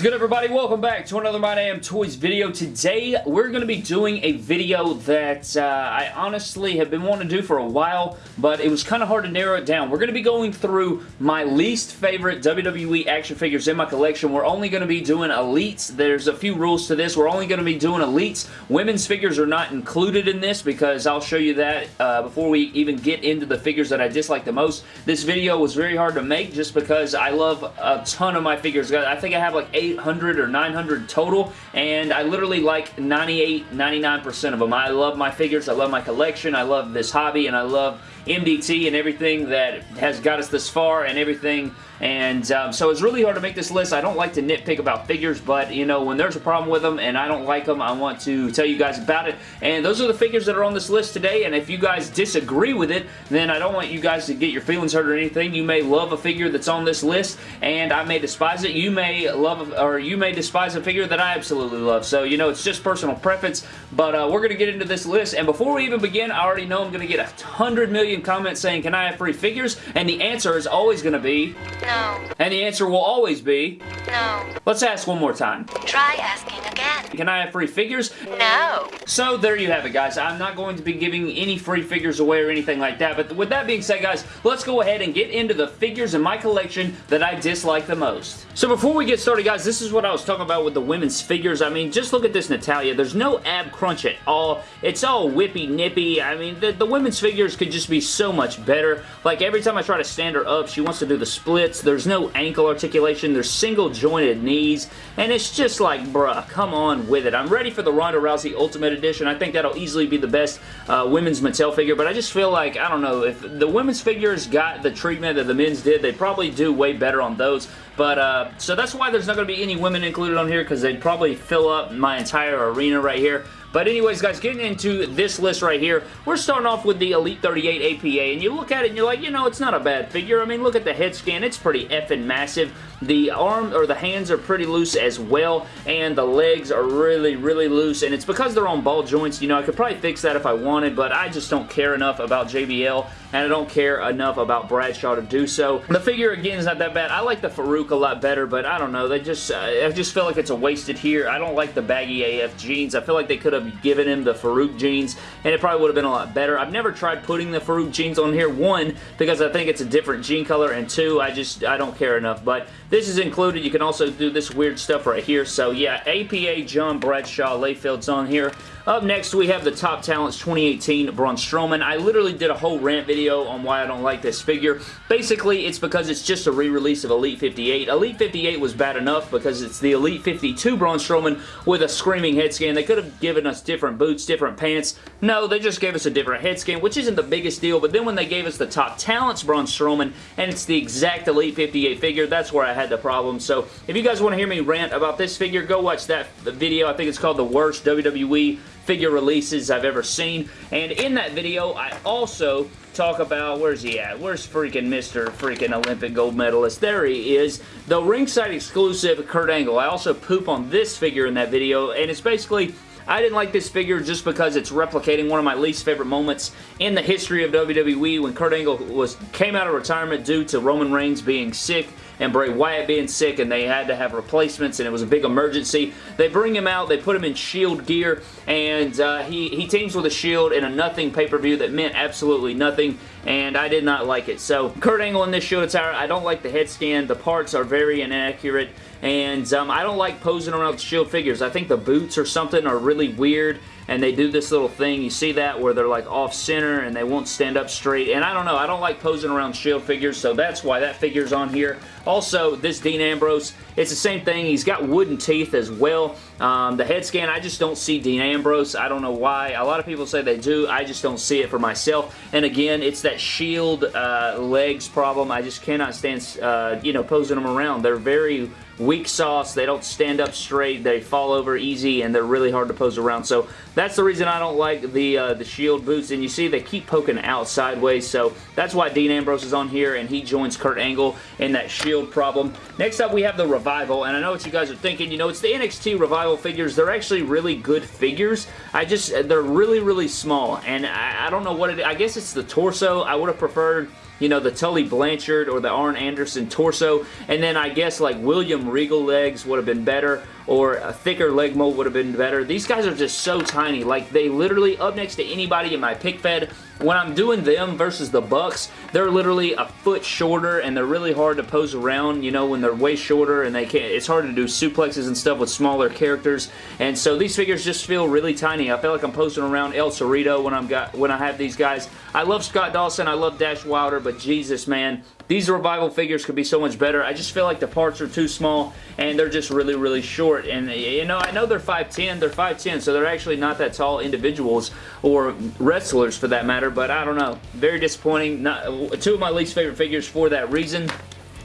Is good everybody? Welcome back to another My Damn Toys video. Today we're going to be doing a video that uh, I honestly have been wanting to do for a while, but it was kind of hard to narrow it down. We're going to be going through my least favorite WWE action figures in my collection. We're only going to be doing Elites. There's a few rules to this. We're only going to be doing Elites. Women's figures are not included in this because I'll show you that uh, before we even get into the figures that I dislike the most. This video was very hard to make just because I love a ton of my figures. I think I have like 800 or 900 total, and I literally like 98, 99% of them. I love my figures, I love my collection, I love this hobby, and I love MDT and everything that has got us this far and everything and um, so it's really hard to make this list. I don't like to nitpick about figures, but you know, when there's a problem with them and I don't like them, I want to tell you guys about it. And those are the figures that are on this list today, and if you guys disagree with it, then I don't want you guys to get your feelings hurt or anything. You may love a figure that's on this list, and I may despise it. You may love, or you may despise a figure that I absolutely love. So, you know, it's just personal preference, but uh, we're going to get into this list, and before we even begin, I already know I'm going to get a hundred million comments saying, can I have free figures? And the answer is always going to be... No. And the answer will always be... No. Let's ask one more time. Try asking again. Can I have free figures? No. So there you have it, guys. I'm not going to be giving any free figures away or anything like that, but with that being said, guys, let's go ahead and get into the figures in my collection that I dislike the most. So before we get started, guys, this is what I was talking about with the women's figures. I mean, just look at this Natalya. There's no ab crunch at all. It's all whippy nippy. I mean, the, the women's figures could just be so much better. Like, every time I try to stand her up, she wants to do the splits. There's no ankle articulation. There's single jointed knees. And it's just like, bruh, come on with it. I'm ready for the Ronda Rousey Ultimate Edition. I think that'll easily be the best uh, women's Mattel figure, but I just feel like, I don't know, if the women's figures got the treatment that the men's did, they probably do way better on those. But, uh, so that's why there's not going to be any women included on here, because they'd probably fill up my entire arena right here. But anyways, guys, getting into this list right here, we're starting off with the Elite 38 APA, and you look at it and you're like, you know, it's not a bad figure. I mean, look at the head scan. It's pretty effing massive. The arm or the hands are pretty loose as well, and the legs are really, really loose, and it's because they're on ball joints. You know, I could probably fix that if I wanted, but I just don't care enough about JBL, and I don't care enough about Bradshaw to do so. The figure, again, is not that bad. I like the Faarooq a lot better, but I don't know. They just, uh, I just feel like it's a wasted here. I don't like the baggy AF jeans. I feel like they could have given him the Faarooq jeans, and it probably would have been a lot better. I've never tried putting the Faarooq jeans on here. One, because I think it's a different jean color, and two, I just, I don't care enough, but this is included. You can also do this weird stuff right here. So yeah, APA John Bradshaw Layfield's on here. Up next, we have the Top Talents 2018 Braun Strowman. I literally did a whole rant video on why I don't like this figure. Basically, it's because it's just a re-release of Elite 58. Elite 58 was bad enough because it's the Elite 52 Braun Strowman with a screaming head scan. They could have given us different boots, different pants. No, they just gave us a different head scan, which isn't the biggest deal, but then when they gave us the Top Talents Braun Strowman, and it's the exact Elite 58 figure, that's where I had the problem. So, if you guys want to hear me rant about this figure, go watch that video. I think it's called The Worst WWE figure releases I've ever seen. And in that video, I also talk about, where's he at? Where's freaking Mr. freaking Olympic gold medalist? There he is. The ringside exclusive Kurt Angle. I also poop on this figure in that video, and it's basically I didn't like this figure just because it's replicating one of my least favorite moments in the history of WWE when Kurt Angle was came out of retirement due to Roman Reigns being sick and Bray Wyatt being sick and they had to have replacements and it was a big emergency. They bring him out, they put him in Shield gear and uh, he, he teams with a Shield in a nothing pay-per-view that meant absolutely nothing and I did not like it. So Kurt Angle in this Shield attire, I don't like the head scan. The parts are very inaccurate and um, I don't like posing around Shield figures. I think the boots or something are really weird and they do this little thing. You see that where they're like off center and they won't stand up straight. And I don't know. I don't like posing around Shield figures, so that's why that figure's on here. Also, this Dean Ambrose, it's the same thing. He's got wooden teeth as well. Um, the head scan, I just don't see Dean Ambrose. I don't know why. A lot of people say they do. I just don't see it for myself. And again, it's that Shield uh, legs problem. I just cannot stand, uh, you know, posing them around. They're very weak sauce. They don't stand up straight. They fall over easy, and they're really hard to pose around. So that's the reason I don't like the uh, the Shield boots. And you see they keep poking out sideways. So that's why Dean Ambrose is on here, and he joins Kurt Angle in that Shield problem. Next up, we have the Revival. And I know what you guys are thinking. You know, it's the NXT Revival figures. They're actually really good figures. I just, they're really, really small. And I, I don't know what it, I guess it's the torso. I would have preferred you know, the Tully Blanchard or the Arn Anderson torso, and then I guess like William Regal legs would have been better, or a thicker leg mold would have been better. These guys are just so tiny. Like, they literally, up next to anybody in my pick fed, when I'm doing them versus the Bucks, they're literally a foot shorter and they're really hard to pose around, you know, when they're way shorter and they can't, it's hard to do suplexes and stuff with smaller characters. And so these figures just feel really tiny. I feel like I'm posing around El Cerrito when I'm got when I have these guys. I love Scott Dawson, I love Dash Wilder, but Jesus, man, these Revival figures could be so much better. I just feel like the parts are too small and they're just really, really short. And, you know, I know they're 5'10", they're 5'10", so they're actually not that tall individuals or wrestlers for that matter, but I don't know. Very disappointing. Not, two of my least favorite figures for that reason.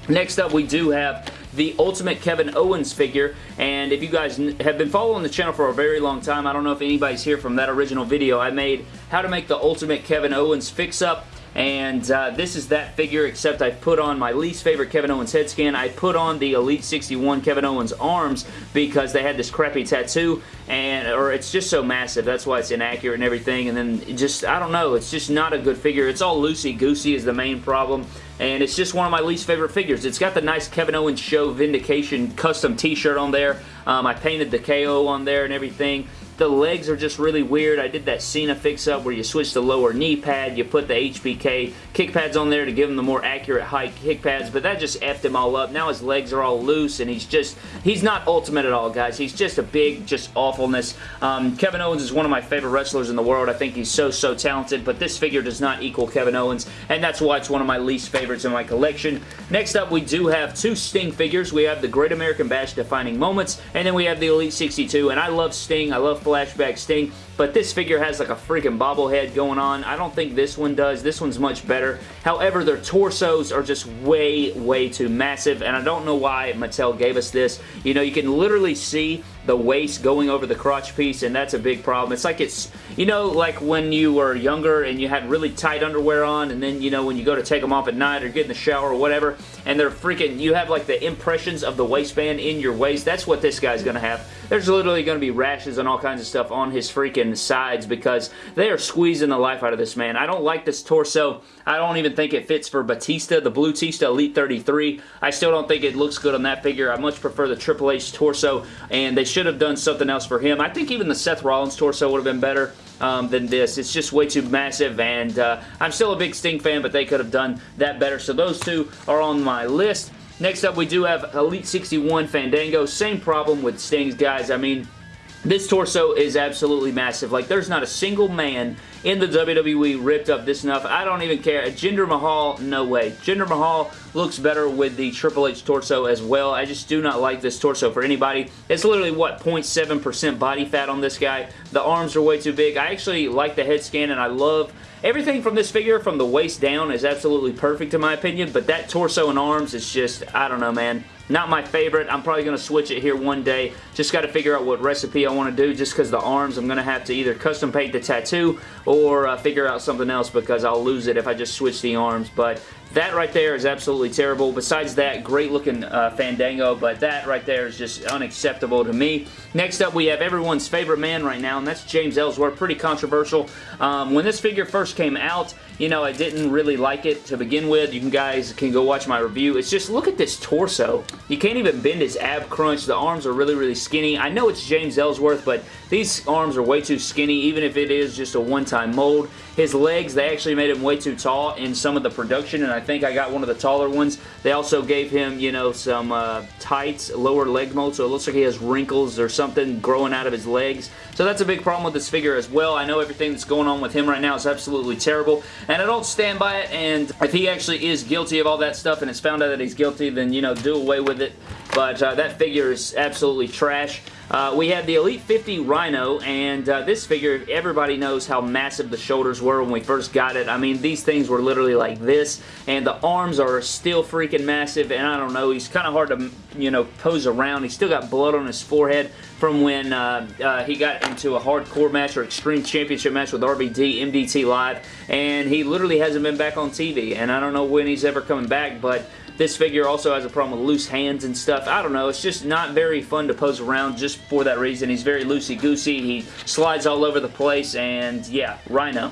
Next up, we do have the Ultimate Kevin Owens figure, and if you guys have been following the channel for a very long time, I don't know if anybody's here from that original video, I made how to make the Ultimate Kevin Owens fix-up and uh, this is that figure except I put on my least favorite Kevin Owens head scan. I put on the Elite 61 Kevin Owens arms because they had this crappy tattoo and or it's just so massive. That's why it's inaccurate and everything and then just, I don't know, it's just not a good figure. It's all loosey-goosey is the main problem and it's just one of my least favorite figures. It's got the nice Kevin Owens Show Vindication custom t-shirt on there. Um, I painted the KO on there and everything. The legs are just really weird. I did that Cena fix-up where you switch the lower knee pad, you put the HBK kick pads on there to give him the more accurate height kick pads, but that just effed him all up. Now his legs are all loose, and he's just, he's not ultimate at all, guys. He's just a big, just awfulness. Um, Kevin Owens is one of my favorite wrestlers in the world. I think he's so, so talented, but this figure does not equal Kevin Owens, and that's why it's one of my least favorites in my collection. Next up, we do have two Sting figures. We have the Great American Bash Defining Moments, and then we have the Elite 62, and I love Sting. I love flashback Sting. But this figure has like a freaking bobblehead going on. I don't think this one does. This one's much better. However, their torsos are just way, way too massive. And I don't know why Mattel gave us this. You know, you can literally see the waist going over the crotch piece and that's a big problem. It's like it's, you know, like when you were younger and you had really tight underwear on and then, you know, when you go to take them off at night or get in the shower or whatever and they're freaking, you have like the impressions of the waistband in your waist. That's what this guy's going to have. There's literally going to be rashes and all kinds of stuff on his freaking sides because they are squeezing the life out of this man. I don't like this torso. I don't even think it fits for Batista, the Blue Tista Elite 33. I still don't think it looks good on that figure. I much prefer the Triple H torso and they should have done something else for him. I think even the Seth Rollins torso would have been better. Um, than this. It's just way too massive, and uh, I'm still a big Sting fan, but they could have done that better. So those two are on my list. Next up, we do have Elite 61 Fandango. Same problem with Sting's guys. I mean, this torso is absolutely massive. Like, there's not a single man in the WWE ripped up this enough. I don't even care. Jinder Mahal, no way. Jinder Mahal looks better with the Triple H torso as well. I just do not like this torso for anybody. It's literally, what, 0.7% body fat on this guy. The arms are way too big. I actually like the head scan and I love Everything from this figure, from the waist down, is absolutely perfect in my opinion, but that torso and arms is just, I don't know, man. Not my favorite. I'm probably going to switch it here one day. Just got to figure out what recipe I want to do just because the arms, I'm going to have to either custom paint the tattoo or uh, figure out something else because I'll lose it if I just switch the arms. But that right there is absolutely terrible. Besides that, great looking uh, Fandango, but that right there is just unacceptable to me. Next up, we have everyone's favorite man right now, and that's James Ellsworth. Pretty controversial. Um, when this figure first came out, you know, I didn't really like it to begin with. You guys can go watch my review. It's just, look at this torso. You can't even bend his ab crunch. The arms are really, really skinny. I know it's James Ellsworth, but these arms are way too skinny, even if it is just a one-time mold. His legs, they actually made him way too tall in some of the production, and I think I got one of the taller ones. They also gave him, you know, some uh, tights, lower leg mold, so it looks like he has wrinkles or something growing out of his legs. So that's a big problem with this figure as well. I know everything that's going on with him right now is absolutely terrible, and I don't stand by it, and if he actually is guilty of all that stuff and it's found out that he's guilty, then, you know, do away with it. But uh, that figure is absolutely trash. Uh, we have the Elite 50 Rhino, and uh, this figure, everybody knows how massive the shoulders were when we first got it. I mean, these things were literally like this, and the arms are still freaking massive, and I don't know, he's kind of hard to, you know, pose around. He's still got blood on his forehead from when uh, uh, he got into a hardcore match or extreme championship match with RVD, MDT Live, and he literally hasn't been back on TV, and I don't know when he's ever coming back, but this figure also has a problem with loose hands and stuff. I don't know. It's just not very fun to pose around just for that reason. He's very loosey-goosey. He slides all over the place, and yeah, Rhino.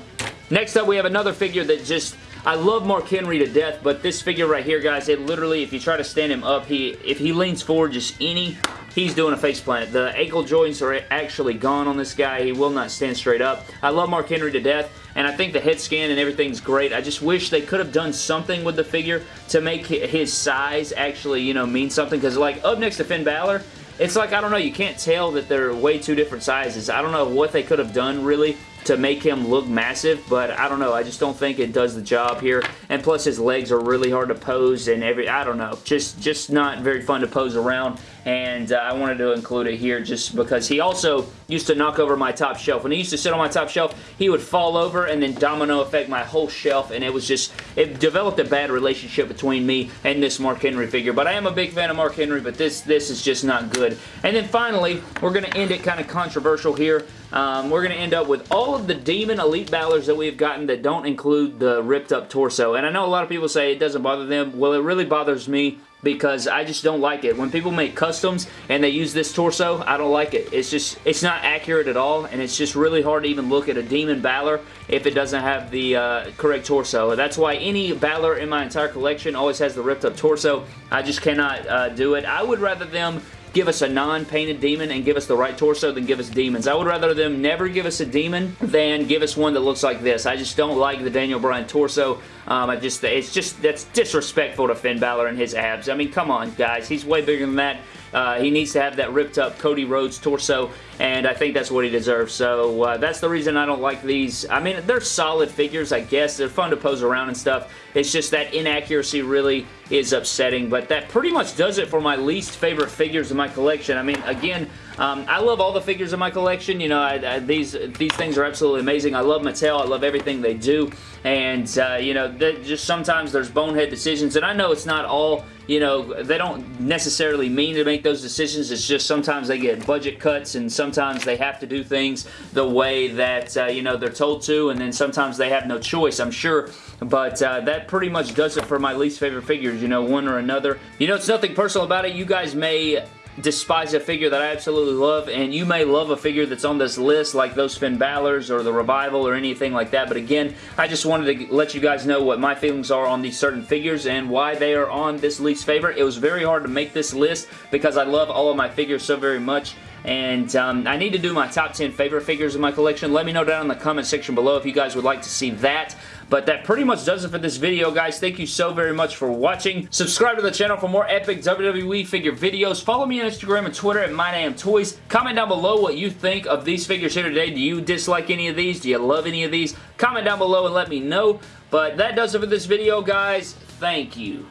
Next up, we have another figure that just I love Mark Henry to death, but this figure right here, guys, it literally, if you try to stand him up, he if he leans forward just any he's doing a face plant. The ankle joints are actually gone on this guy. He will not stand straight up. I love Mark Henry to death, and I think the head scan and everything's great. I just wish they could have done something with the figure to make his size actually, you know, mean something, because like up next to Finn Balor, it's like, I don't know, you can't tell that they're way two different sizes. I don't know what they could have done, really, to make him look massive, but I don't know. I just don't think it does the job here. And plus his legs are really hard to pose and every, I don't know, just, just not very fun to pose around. And uh, I wanted to include it here just because he also used to knock over my top shelf. When he used to sit on my top shelf, he would fall over and then domino effect my whole shelf and it was just, it developed a bad relationship between me and this Mark Henry figure. But I am a big fan of Mark Henry, but this, this is just not good. And then finally, we're going to end it kind of controversial here. Um, we're going to end up with all of the Demon Elite Balors that we've gotten that don't include the ripped up torso. And I know a lot of people say it doesn't bother them. Well, it really bothers me because I just don't like it. When people make customs and they use this torso, I don't like it. It's just, it's not accurate at all, and it's just really hard to even look at a Demon Balor if it doesn't have the uh, correct torso. That's why any Balor in my entire collection always has the ripped up torso. I just cannot uh, do it. I would rather them give us a non-painted demon and give us the right torso than give us demons. I would rather them never give us a demon than give us one that looks like this. I just don't like the Daniel Bryan torso. Um, I just, it's just, that's disrespectful to Finn Balor and his abs. I mean, come on, guys. He's way bigger than that. Uh, he needs to have that ripped up Cody Rhodes torso, and I think that's what he deserves. So uh, that's the reason I don't like these. I mean, they're solid figures, I guess. They're fun to pose around and stuff. It's just that inaccuracy really is upsetting, but that pretty much does it for my least favorite figures in my collection. I mean, again, um, I love all the figures in my collection. You know, I, I, these these things are absolutely amazing. I love Mattel. I love everything they do. And, uh, you know, just sometimes there's bonehead decisions. And I know it's not all, you know, they don't necessarily mean to make those decisions. It's just sometimes they get budget cuts and sometimes they have to do things the way that, uh, you know, they're told to. And then sometimes they have no choice, I'm sure. But uh, that pretty much does it for my least favorite figures, you know, one or another. You know, it's nothing personal about it. You guys may despise a figure that I absolutely love, and you may love a figure that's on this list, like those Finn Balor's or the Revival or anything like that, but again, I just wanted to let you guys know what my feelings are on these certain figures and why they are on this least favorite. It was very hard to make this list because I love all of my figures so very much, and um, I need to do my top 10 favorite figures in my collection. Let me know down in the comment section below if you guys would like to see that. But that pretty much does it for this video, guys. Thank you so very much for watching. Subscribe to the channel for more epic WWE figure videos. Follow me on Instagram and Twitter at MyDamnToys. Comment down below what you think of these figures here today. Do you dislike any of these? Do you love any of these? Comment down below and let me know. But that does it for this video, guys. Thank you.